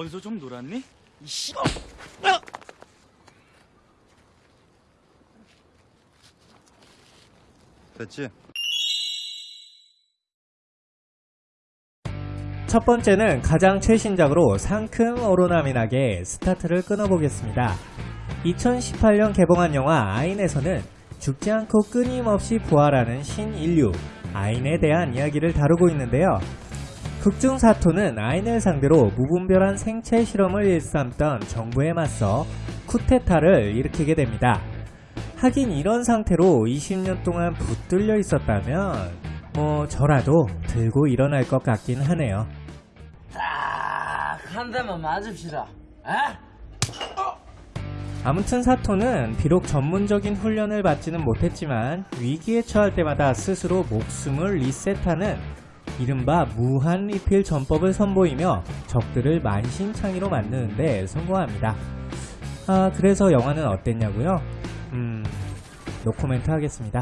어디서 좀 놀았니? 이 씨발! 됐지? 첫 번째는 가장 최신작으로 상큼 오로나미나게 스타트를 끊어보겠습니다. 2018년 개봉한 영화 아인에서는 죽지 않고 끊임없이 부활하는 신인류 아인에 대한 이야기를 다루고 있는데요. 극중 사토는 아인을 상대로 무분별한 생체 실험을 일삼던 정부에 맞서 쿠데타를 일으키게 됩니다. 하긴 이런 상태로 20년 동안 붙들려 있었다면 뭐 저라도 들고 일어날 것 같긴 하네요. 한 대만 맞읍시다. 에? 아무튼 사토는 비록 전문적인 훈련을 받지는 못했지만 위기에 처할 때마다 스스로 목숨을 리셋하는 이른바 무한 리필 전법을 선보이며 적들을 만신창이로 만드는데 성공합니다. 아 그래서 영화는 어땠냐고요? 음 노코멘트 하겠습니다.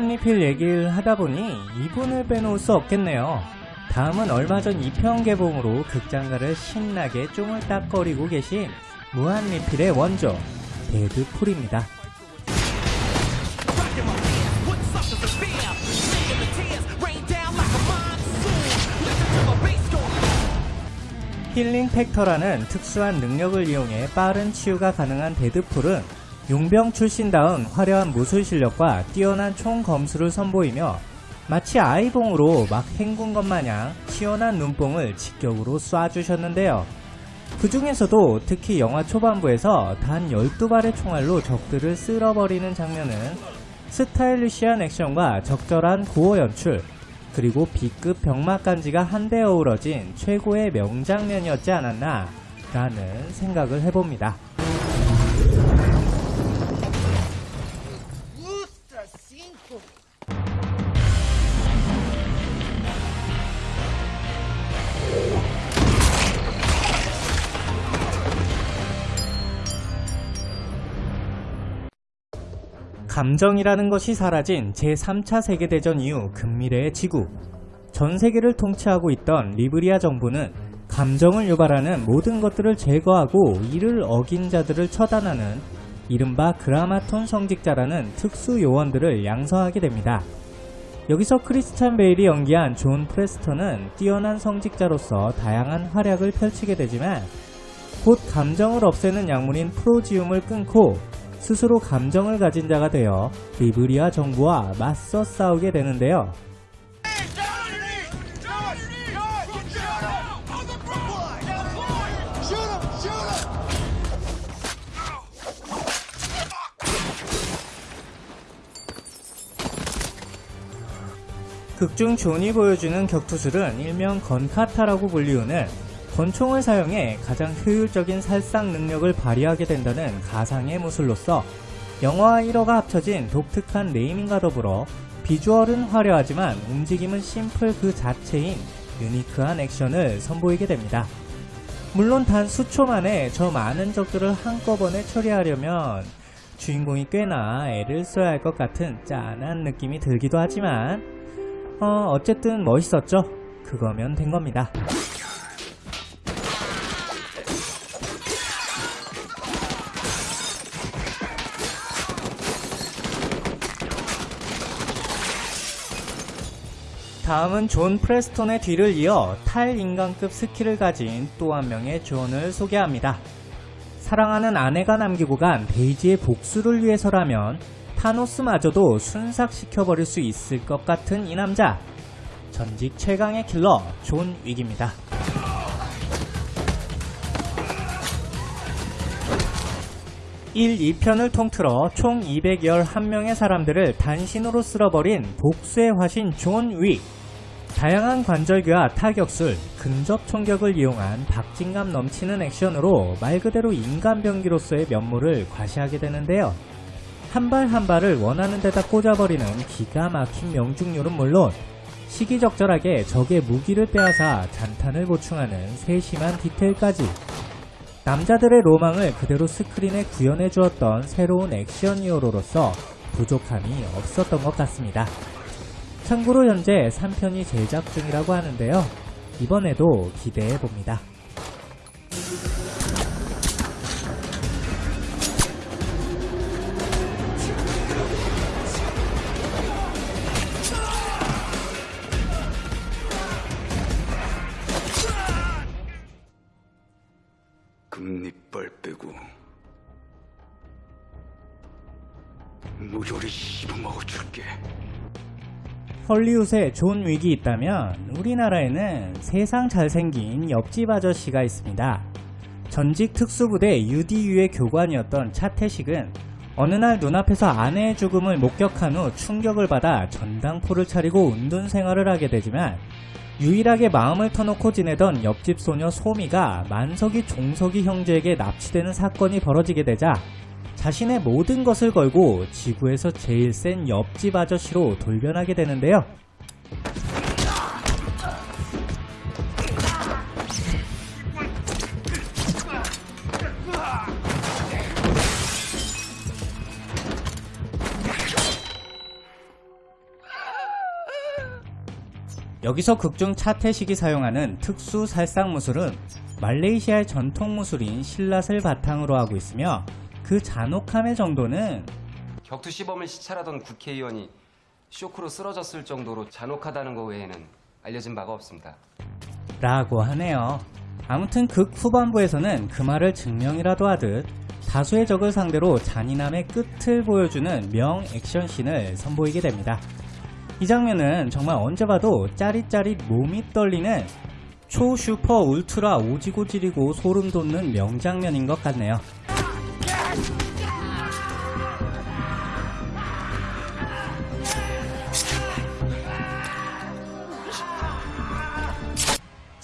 무한 리필 얘기를 하다 보니 이분을 빼놓을 수 없겠네요. 다음은 얼마 전 2편 개봉으로 극장가를 신나게 쪼물딱거리고 계신 무한 리필의 원조 데드풀입니다. healing factor라는 특수한 능력을 이용해 빠른 치유가 가능한 데드풀은 용병 출신다운 화려한 무술 실력과 뛰어난 총 검수를 선보이며 마치 아이봉으로 막 헹군 것 마냥 시원한 눈뽕을 직격으로 쏴주셨는데요. 그 중에서도 특히 영화 초반부에서 단 12발의 총알로 적들을 쓸어버리는 장면은 스타일리시한 액션과 적절한 구호 연출, 그리고 B급 병맛간지가 한데 어우러진 최고의 명장면이었지 않았나 라는 생각을 해봅니다. 감정이라는 것이 사라진 제3차 세계대전 이후 근미래의 지구. 전 세계를 통치하고 있던 리브리아 정부는 감정을 유발하는 모든 것들을 제거하고 이를 어긴 자들을 처단하는 이른바 그라마톤 성직자라는 특수 요원들을 양성하게 됩니다. 여기서 크리스찬 베일이 연기한 존 프레스턴은 뛰어난 성직자로서 다양한 활약을 펼치게 되지만 곧 감정을 없애는 약물인 프로지움을 끊고 스스로 감정을 가진 자가 되어 리브리아 정부와 맞서 싸우게 되는데요. 극중 존이 보여주는 격투술은 일명 건카타라고 불리우는 권총을 사용해 가장 효율적인 살상 능력을 발휘하게 된다는 가상의 무술로서 영화와 1화가 합쳐진 독특한 네이밍과 더불어 비주얼은 화려하지만 움직임은 심플 그 자체인 유니크한 액션을 선보이게 됩니다. 물론 단 수초 만에 저 많은 적들을 한꺼번에 처리하려면 주인공이 꽤나 애를 써야 할 것 같은 짠한 느낌이 들기도 하지만 어, 어쨌든 멋있었죠? 그거면 된 겁니다. 다음은 존 프레스톤의 뒤를 이어 탈인간급 스킬을 가진 또 한 명의 존을 소개합니다. 사랑하는 아내가 남기고 간 데이지의 복수를 위해서라면 타노스마저도 순삭시켜버릴 수 있을 것 같은 이 남자. 전직 최강의 킬러 존 윅입니다. (1, 2편을) 통틀어 총 211명의 사람들을 단신으로 쓸어버린 복수의 화신 존 윅. 다양한 관절기와 타격술, 근접 총격을 이용한 박진감 넘치는 액션으로 말 그대로 인간병기로서의 면모를 과시하게 되는데요. 한발한 발을 원하는 데다 꽂아버리는 기가 막힌 명중률은 물론 시기적절하게 적의 무기를 빼앗아 잔탄을 보충하는 세심한 디테일까지 남자들의 로망을 그대로 스크린에 구현해 주었던 새로운 액션 히어로로서 부족함이 없었던 것 같습니다. 참고로 현재 3편이 제작 중이라고 하는데요. 이번에도 기대해 봅니다. 금리빨 빼고 모조리 씹어먹어 줄게. 헐리우드에 존 윅이 있다면 우리나라에는 세상 잘생긴 옆집 아저씨가 있습니다. 전직 특수부대 UDU의 교관이었던 차태식은 어느 날 눈앞에서 아내의 죽음을 목격한 후 충격을 받아 전당포를 차리고 은둔 생활을 하게 되지만 유일하게 마음을 터놓고 지내던 옆집 소녀 소미가 만석이 종석이 형제에게 납치되는 사건이 벌어지게 되자 자신의 모든 것을 걸고 지구에서 제일 센 옆집 아저씨로 돌변하게 되는데요. 여기서 극중 차태식이 사용하는 특수 살상 무술은 말레이시아의 전통 무술인 실랏을 바탕으로 하고 있으며 그 잔혹함의 정도는 격투 시범을 시찰하던 국회의원이 쇼크로 쓰러졌을 정도로 잔혹하다는 것 외에는 알려진 바가 없습니다. 라고 하네요. 아무튼 극 후반부에서는 그 말을 증명이라도 하듯 다수의 적을 상대로 잔인함의 끝을 보여주는 명 액션씬을 선보이게 됩니다. 이 장면은 정말 언제 봐도 짜릿짜릿 몸이 떨리는 초 슈퍼 울트라 오지고 지리고 소름 돋는 명장면인 것 같네요.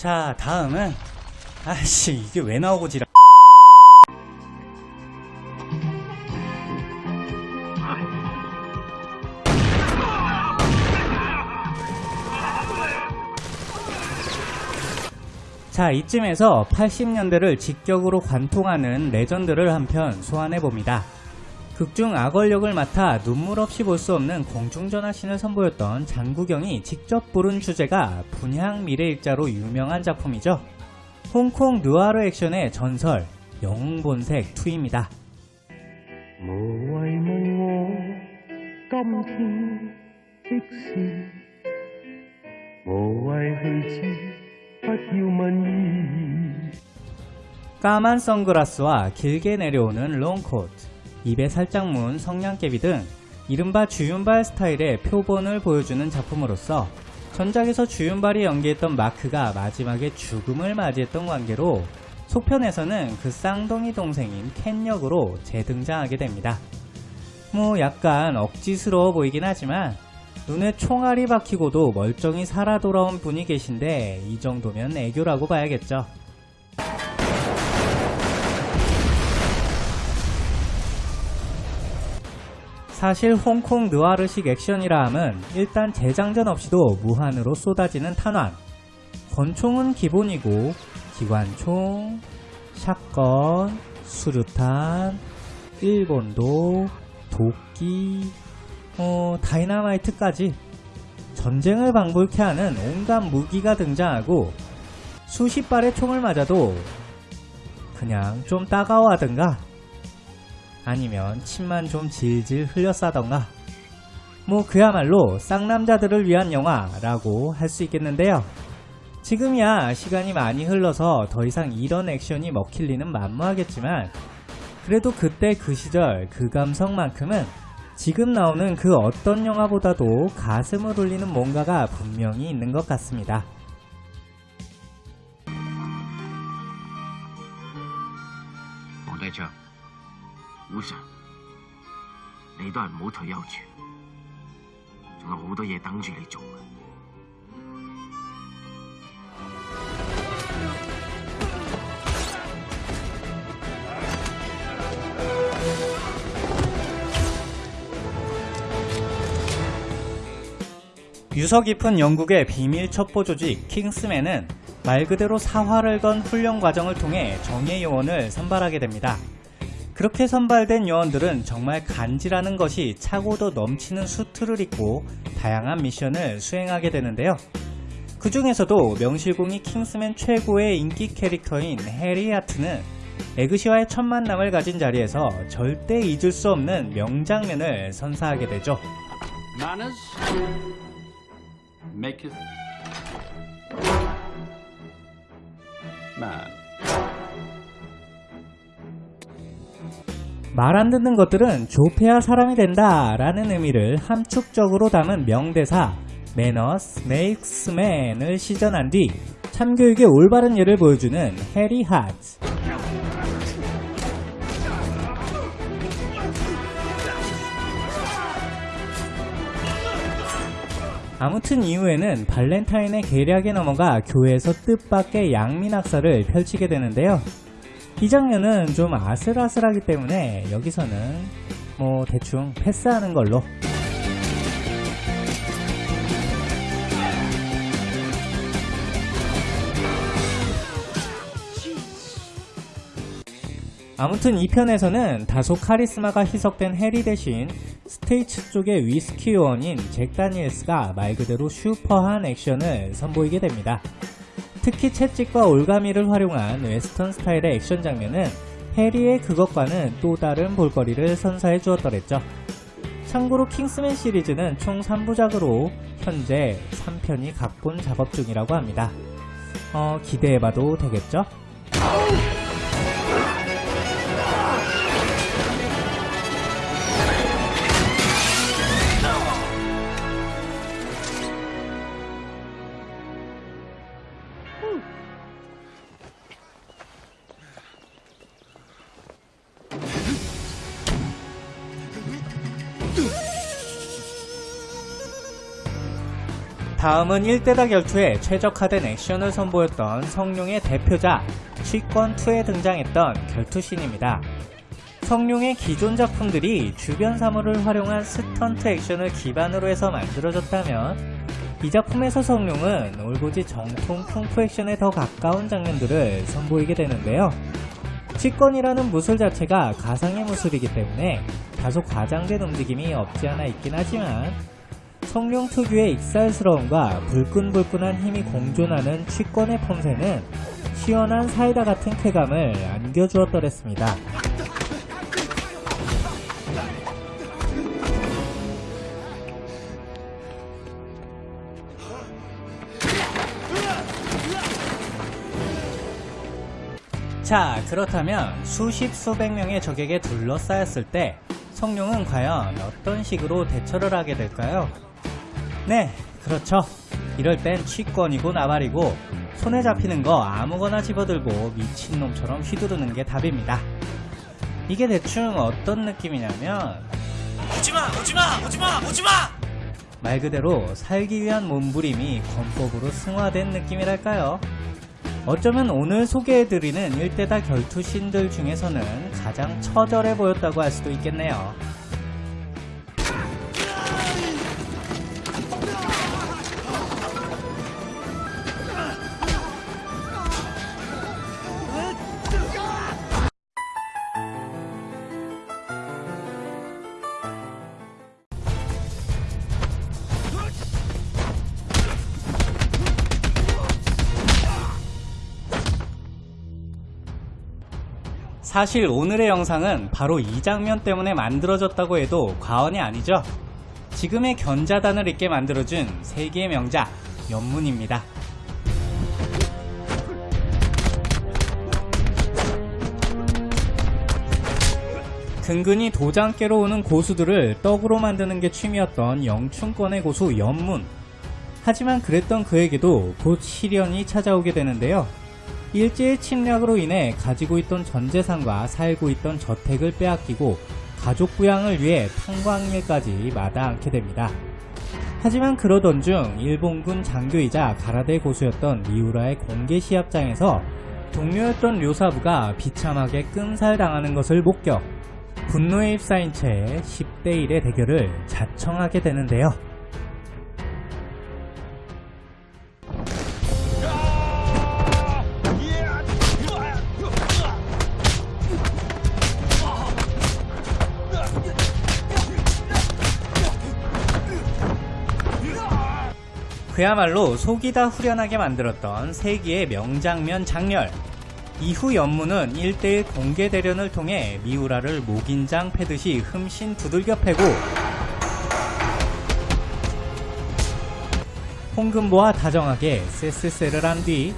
자 다음은 아씨 이게 왜 나오고 지라 자 이쯤에서 80년대를 직격으로 관통하는 레전드를 한 편 소환해봅니다. 극중 악월 역을 맡아 눈물 없이 볼 수 없는 공중전화신을 선보였던 장구경이 직접 부른 주제가 분향 미래일자로 유명한 작품이죠. 홍콩 누아르 액션의 전설, 영웅본색 2입니다. 까만 선글라스와 길게 내려오는 롱코트 입에 살짝 문 성냥개비 등 이른바 주윤발 스타일의 표본을 보여주는 작품으로서 전작에서 주윤발이 연기했던 마크가 마지막에 죽음을 맞이했던 관계로 속편에서는 그 쌍둥이 동생인 켄 역으로 재등장하게 됩니다. 뭐 약간 억지스러워 보이긴 하지만 눈에 총알이 박히고도 멀쩡히 살아 돌아온 분이 계신데 이 정도면 애교라고 봐야겠죠. 사실 홍콩 느와르식 액션이라 함은 일단 재장전 없이도 무한으로 쏟아지는 탄환. 권총은 기본이고 기관총, 샷건, 수류탄, 일본도, 도끼, 어, 다이나마이트까지 전쟁을 방불케 하는 온갖 무기가 등장하고 수십 발의 총을 맞아도 그냥 좀 따가워하든가 아니면 침만 좀 질질 흘렸싸던가 뭐 그야말로 쌍남자들을 위한 영화라고 할 수 있겠는데요. 지금이야 시간이 많이 흘러서 더 이상 이런 액션이 먹힐 리는 만무하겠지만 그래도 그때 그 시절 그 감성만큼은 지금 나오는 그 어떤 영화보다도 가슴을 울리는 뭔가가 분명히 있는 것 같습니다. 도대체 會上，你都係唔好退休住，仲有好多嘢等住你做嘅。 유서 깊은 영국의 비밀 첩보 조직 킹스맨은 말 그대로 사활을 건 훈련 과정을 통해 정예 요원을 선발하게 됩니다. 그렇게 선발된 요원들은 정말 간지라는 것이 차고도 넘치는 수트를 입고 다양한 미션을 수행하게 되는데요. 그 중에서도 명실공히 킹스맨 최고의 인기 캐릭터인 해리 하트는 에그시와의 첫 만남을 가진 자리에서 절대 잊을 수 없는 명장면을 선사하게 되죠. Manners maketh man. 말 안 듣는 것들은 좁혀야 사람이 된다 라는 의미를 함축적으로 담은 명대사 Manners makes man을 시전한 뒤 참교육의 올바른 예를 보여주는 해리 하트 아무튼 이후에는 발렌타인의 계략에 넘어가 교회에서 뜻밖의 양민학살을 펼치게 되는데요. 이 장면은 좀 아슬아슬하기 때문에 여기서는 뭐 대충 패스하는 걸로 아무튼 이 편에서는 다소 카리스마가 희석된 해리 대신 스테이츠 쪽의 위스키 요원인 잭 다니엘스가 말 그대로 슈퍼한 액션을 선보이게 됩니다. 특히 채찍과 올가미를 활용한 웨스턴 스타일의 액션 장면은 해리의 그것과는 또 다른 볼거리를 선사해 주었더랬죠. 참고로 킹스맨 시리즈는 총 3부작으로 현재 3편이 각본 작업 중이라고 합니다. 어, 기대해봐도 되겠죠? 다음은 1대다 결투에 최적화된 액션을 선보였던 성룡의 대표작 취권2에 등장했던 결투신입니다. 성룡의 기존 작품들이 주변 사물을 활용한 스턴트 액션을 기반으로 해서 만들어졌다면 이 작품에서 성룡은 올고지 정통 쿵푸 액션에 더 가까운 장면들을 선보이게 되는데요. 취권이라는 무술 자체가 가상의 무술이기 때문에 다소 과장된 움직임이 없지 않아 있긴 하지만 성룡 특유의 익살스러움과 불끈불끈한 힘이 공존하는 취권의 폼새는 시원한 사이다 같은 쾌감을 안겨주었더랬습니다. 자, 그렇다면 수십 수백 명의 적에게 둘러싸였을 때 성룡은 과연 어떤 식으로 대처를 하게 될까요? 네, 그렇죠. 이럴 땐 취권이고 나발이고 손에 잡히는 거 아무거나 집어들고 미친놈처럼 휘두르는 게 답입니다. 이게 대충 어떤 느낌이냐면 오지마, 오지마, 오지마, 오지마. 말 그대로 살기 위한 몸부림이 권법으로 승화된 느낌이랄까요? 어쩌면 오늘 소개해드리는 1대다 결투신들 중에서는 가장 처절해 보였다고 할 수도 있겠네요. 사실 오늘의 영상은 바로 이 장면 때문에 만들어졌다고 해도 과언이 아니죠. 지금의 견자단을 있게 만들어준 세계의 명작 연문입니다. 근근히 도장 깨러 오는 고수들을 떡으로 만드는 게 취미였던 영춘권의 고수 연문. 하지만 그랬던 그에게도 곧 시련이 찾아오게 되는데요. 일제의 침략으로 인해 가지고 있던 전 재산과 살고 있던 저택을 빼앗기고 가족 부양을 위해 탄광일까지 마다않게 됩니다. 하지만 그러던 중 일본군 장교이자 가라데 고수였던 미우라의 공개 시합장에서 동료였던 료사부가 비참하게 끔살당하는 것을 목격. 분노에 휩싸인 채 10대1의 대결을 자청하게 되는데요. 그야말로 속이 다 후련하게 만들었던 세기의 명장면 장렬. 이후 연무는 1대1 공개 대련을 통해 미우라를 목인장 패듯이 흠신 두들겨 패고 홍금보와 다정하게 세스세를 한 뒤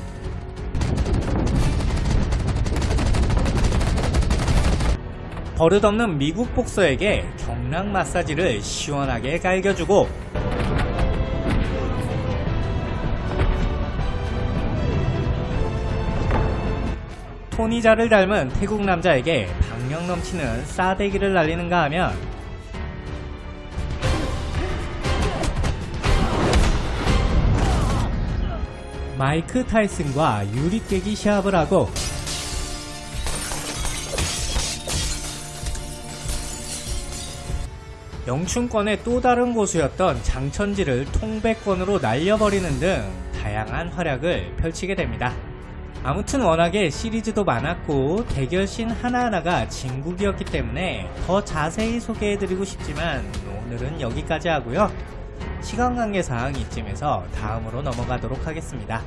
버릇없는 미국 복서에게 경락 마사지를 시원하게 갈겨주고 토니자를 닮은 태국 남자에게 박력 넘치는 싸대기를 날리는가 하면 마이크 타이슨과 유리 깨기 시합을 하고 영춘권의 또 다른 고수였던 장천지를 통백권으로 날려버리는 등 다양한 활약을 펼치게 됩니다. 아무튼 워낙에 시리즈도 많았고 대결신 하나하나가 진국이었기 때문에 더 자세히 소개해드리고 싶지만 오늘은 여기까지 하고요. 시간 관계상 이쯤에서 다음으로 넘어가도록 하겠습니다.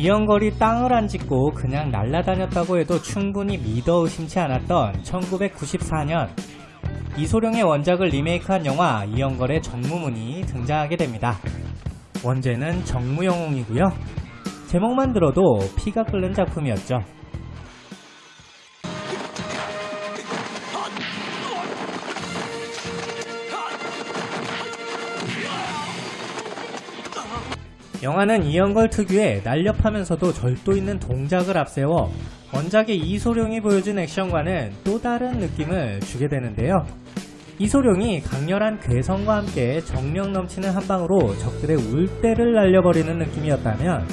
이영걸이 땅을 안 짚고 그냥 날아다녔다고 해도 충분히 믿어 의심치 않았던 1994년 이소룡의 원작을 리메이크한 영화 이영걸의 정무문이 등장하게 됩니다. 원제는 정무영웅이고요. 제목만 들어도 피가 끓는 작품이었죠. 영화는 이영걸 특유의 날렵하면서도 절도 있는 동작을 앞세워 원작의 이소룡이 보여준 액션과는 또 다른 느낌을 주게 되는데요. 이소룡이 강렬한 괴성과 함께 정력 넘치는 한방으로 적들의 울대를 날려버리는 느낌이었다면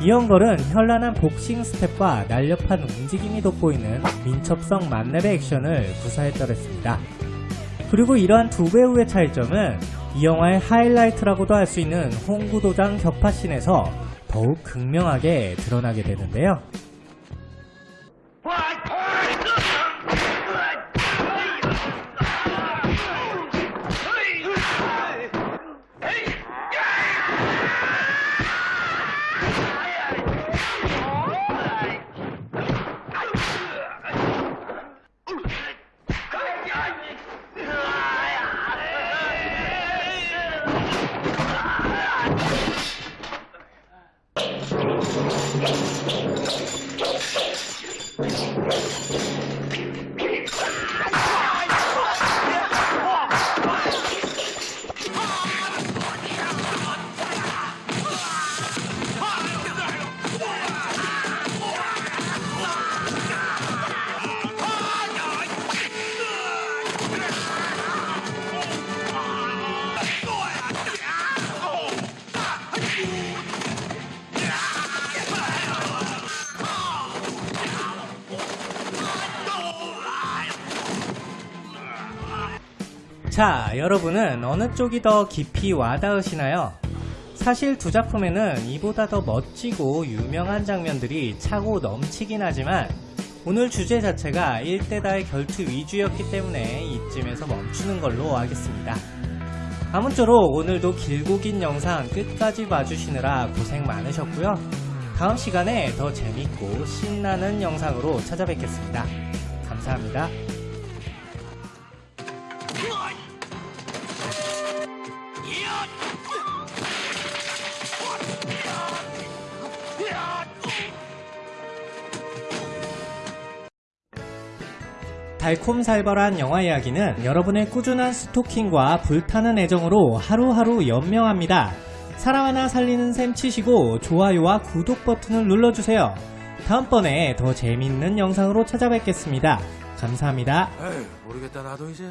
이영걸은 현란한 복싱 스텝과 날렵한 움직임이 돋보이는 민첩성 만렙의 액션을 구사했더랬습니다. 그리고 이러한 두 배우의 차이점은 이 영화의 하이라이트라고도 할 수 있는 홍구도장 격파씬에서 더욱 극명하게 드러나게 되는데요. 자, 여러분은 어느 쪽이 더 깊이 와닿으시나요? 사실 두 작품에는 이보다 더 멋지고 유명한 장면들이 차고 넘치긴 하지만 오늘 주제 자체가 1대다의 결투 위주였기 때문에 이쯤에서 멈추는 걸로 하겠습니다. 아무쪼록 오늘도 길고 긴 영상 끝까지 봐주시느라 고생 많으셨고요. 다음 시간에 더 재밌고 신나는 영상으로 찾아뵙겠습니다. 감사합니다. 달콤살벌한 영화 이야기는 여러분의 꾸준한 스토킹과 불타는 애정으로 하루하루 연명합니다. 사람 하나 살리는 셈 치시고 좋아요와 구독 버튼을 눌러주세요. 다음번에 더 재밌는 영상으로 찾아뵙겠습니다. 감사합니다. 에이, 모르겠다 나도 이제.